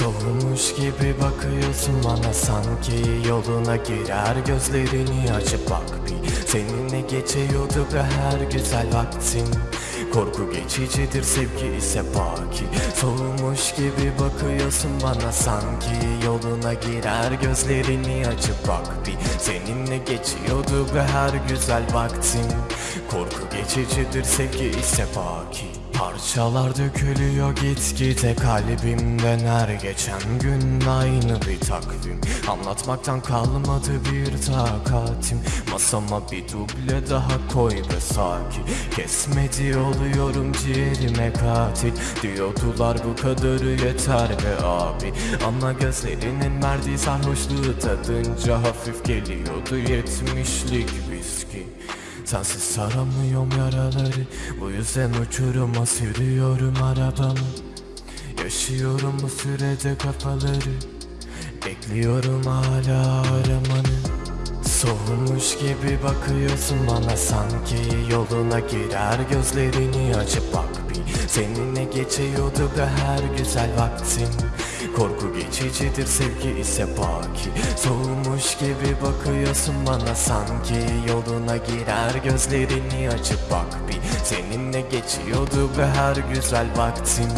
Soğumuş gibi bakıyorsun bana sanki Yoluna girer. Gözlerini açıp bak bir Seninle geçiyordu be her güzel vaktin. Korku geçicidir sevgi ise baki. Soğumuş gibi bakıyorsun bana sanki Yoluna girer. Gözlerini açıp bak bir Seninle geçiyordu be her güzel vaktin. Korku geçicidir sevgi ise baki Parçalar dökülüyor gitgide kalbimden her geçen gün aynı bir takvim. Anlatmaktan kalmadı bir takatim. Masama bir duble daha koy be sakin. Kesmedi oluyorum ciğerime katil. Diyordular bu kadarı yeter be abi. Ama gözlerinin verdiği sarhoşluğu tadınca hafif geliyordu yetmişlik Sensiz saramıyorum yaraları. Bu yüzden uçuruma sürüyorum arabamı. Yaşıyorum bu sürede kafaları. Bekliyorum hala aramanı. Soğumuş gibi bakıyorsun bana. Sanki Yoluna girer gözlerini. Açıp bak bir Seninle geçiyordu be her güzel vaktin Korku geçicidir sevgi ise baki. Soğumuş gibi bakıyorsun bana sanki Yoluna girer gözlerini açıp bak bir. Seninle geçiyordu be her güzel vaktin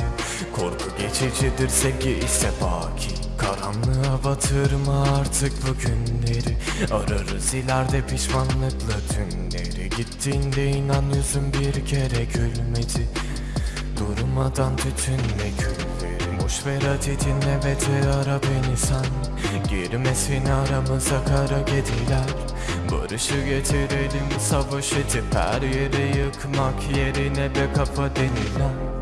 Korku geçicidir sevgi ise baki. Karanlığa batırma artık bu günleri? Ararız ileride pişmanlıkla tümleri. Gittiğinde inan yüzüm bir kere gülmedi. Durmadan tütün ve külleri Boş ver hadi dinle ve de ara beni sen. Girmesin aramıza kara gediler Barışı getirelim savaş edip her yere yıkmak yerine be kafa denilen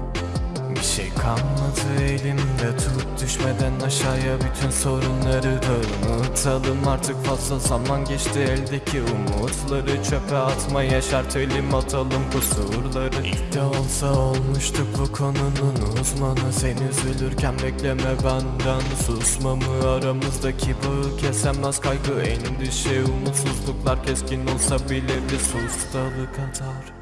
bir şey kalmadı elimde tut düşmeden aşağıya bütün sorunları da unutalım. Artık fazla zaman geçti eldeki umutları çöpe atma yaşar telim atalım kusurları. İlk de olsa olmuştuk bu konunun uzmanı. Sen üzülürken bekleme benden. Susmamı Aramızdaki bağı kesemez kaygı endişe umutsuzluklar keskin olsa bile bir sus dalı kadar